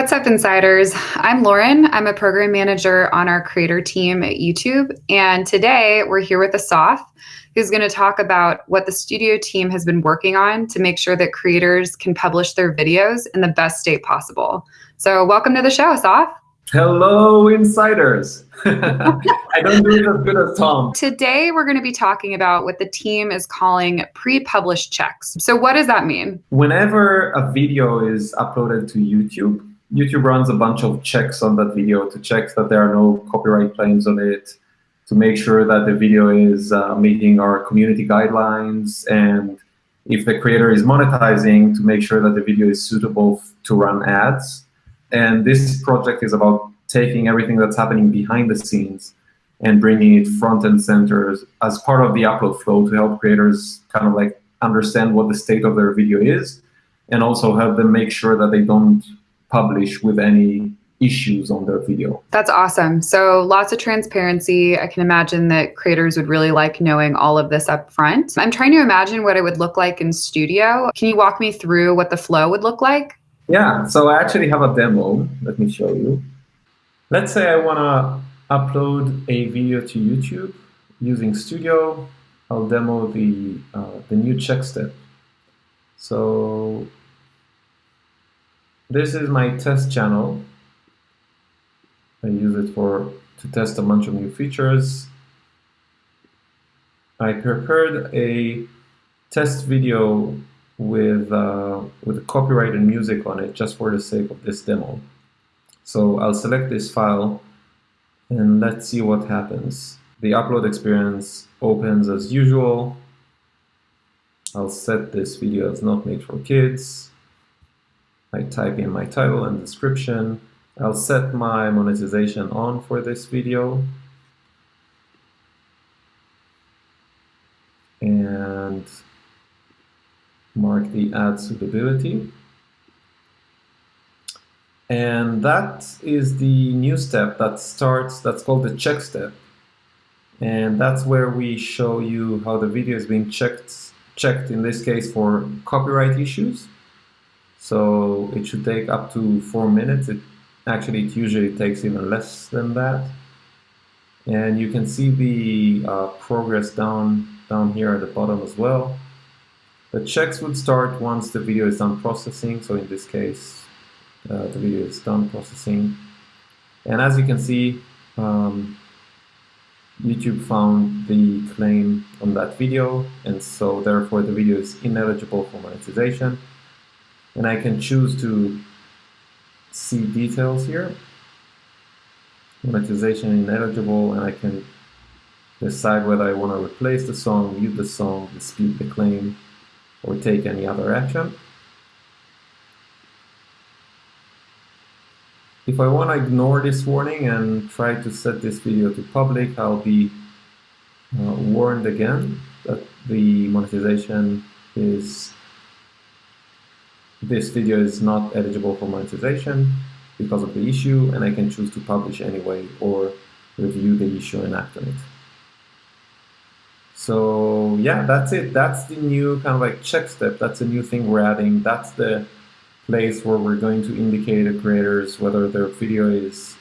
What's up, Insiders? I'm Lauren. I'm a program manager on our creator team at YouTube. And today we're here with Asaf, who's going to talk about what the studio team has been working on to make sure that creators can publish their videos in the best state possible. So, welcome to the show, Asaf. Hello, insiders. I don't do it as good as Tom. Today, we're going to be talking about what the team is calling pre-published checks. So what does that mean? Whenever a video is uploaded to YouTube, YouTube runs a bunch of checks on that video to check that there are no copyright claims on it, to make sure that the video is uh, meeting our community guidelines, and if the creator is monetizing, to make sure that the video is suitable to run ads. And this project is about taking everything that's happening behind the scenes and bringing it front and center as part of the upload flow to help creators kind of like understand what the state of their video is and also help them make sure that they don't publish with any issues on their video. That's awesome. So lots of transparency. I can imagine that creators would really like knowing all of this up front. I'm trying to imagine what it would look like in studio. Can you walk me through what the flow would look like? Yeah, so I actually have a demo. Let me show you. Let's say I want to upload a video to YouTube using Studio. I'll demo the, uh, the new check step. So this is my test channel. I use it for to test a bunch of new features. I prepared a test video with uh, with copyrighted music on it just for the sake of this demo. So I'll select this file and let's see what happens. The upload experience opens as usual. I'll set this video as not made for kids. I type in my title and description. I'll set my monetization on for this video. And mark the ad suitability. And that is the new step that starts, that's called the check step. And that's where we show you how the video is being checked, checked in this case for copyright issues. So it should take up to four minutes. It actually it usually takes even less than that. And you can see the uh, progress down down here at the bottom as well. The checks would start once the video is done processing. So in this case, uh, the video is done processing. And as you can see, um, YouTube found the claim on that video, and so therefore the video is ineligible for monetization and I can choose to see details here. Monetization ineligible, and I can decide whether I want to replace the song, mute the song, dispute the claim, or take any other action. If I want to ignore this warning and try to set this video to public, I'll be uh, warned again that the monetization is this video is not eligible for monetization because of the issue, and I can choose to publish anyway or review the issue and act on it. So yeah, that's it. That's the new kind of like check step. That's a new thing we're adding. That's the place where we're going to indicate to creators whether their video is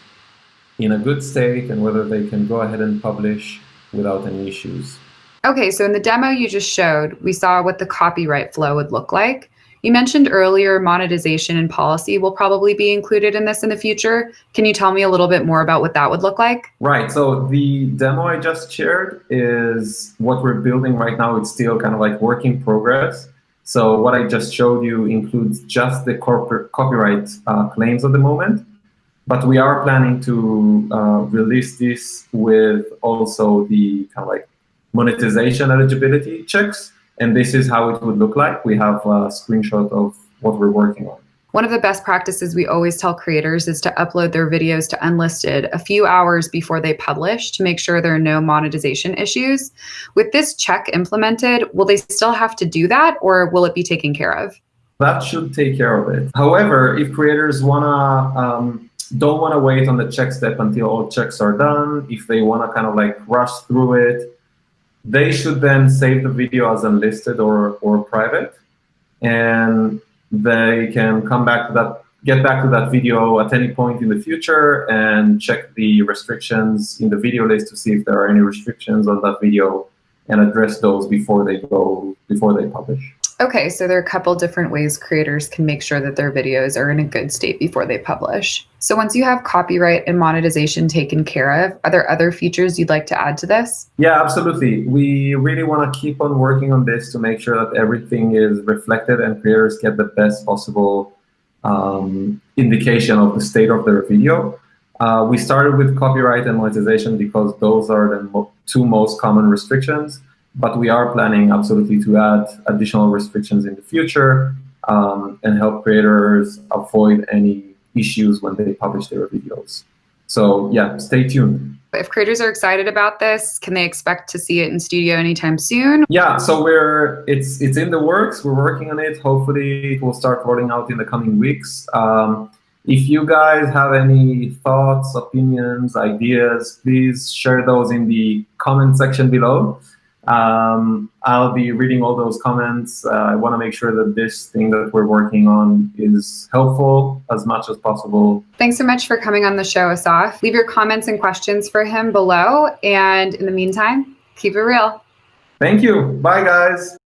in a good state and whether they can go ahead and publish without any issues. Okay, so in the demo you just showed, we saw what the copyright flow would look like. You mentioned earlier monetization and policy will probably be included in this in the future. Can you tell me a little bit more about what that would look like? Right. So the demo I just shared is what we're building right now. It's still kind of like work in progress. So what I just showed you includes just the corporate copyright uh, claims at the moment. But we are planning to uh, release this with also the kind of like monetization eligibility checks. And this is how it would look like. We have a screenshot of what we're working on. One of the best practices we always tell creators is to upload their videos to Unlisted a few hours before they publish to make sure there are no monetization issues. With this check implemented, will they still have to do that or will it be taken care of? That should take care of it. However, if creators wanna um, don't want to wait on the check step until all checks are done, if they want to kind of like rush through it, they should then save the video as unlisted or, or private, and they can come back to that get back to that video at any point in the future and check the restrictions in the video list to see if there are any restrictions on that video and address those before they go before they publish. Okay, so there are a couple different ways creators can make sure that their videos are in a good state before they publish. So once you have copyright and monetization taken care of, are there other features you'd like to add to this? Yeah, absolutely. We really want to keep on working on this to make sure that everything is reflected and creators get the best possible um, indication of the state of their video. Uh, we started with copyright and monetization because those are the mo two most common restrictions but we are planning absolutely to add additional restrictions in the future um, and help creators avoid any issues when they publish their videos. So yeah, stay tuned. If creators are excited about this, can they expect to see it in studio anytime soon? Yeah, so we're it's it's in the works. We're working on it. Hopefully, it will start rolling out in the coming weeks. Um, if you guys have any thoughts, opinions, ideas, please share those in the comment section below. Um, I'll be reading all those comments. Uh, I want to make sure that this thing that we're working on is helpful as much as possible. Thanks so much for coming on the show, Asaf. Leave your comments and questions for him below. And in the meantime, keep it real. Thank you. Bye, guys.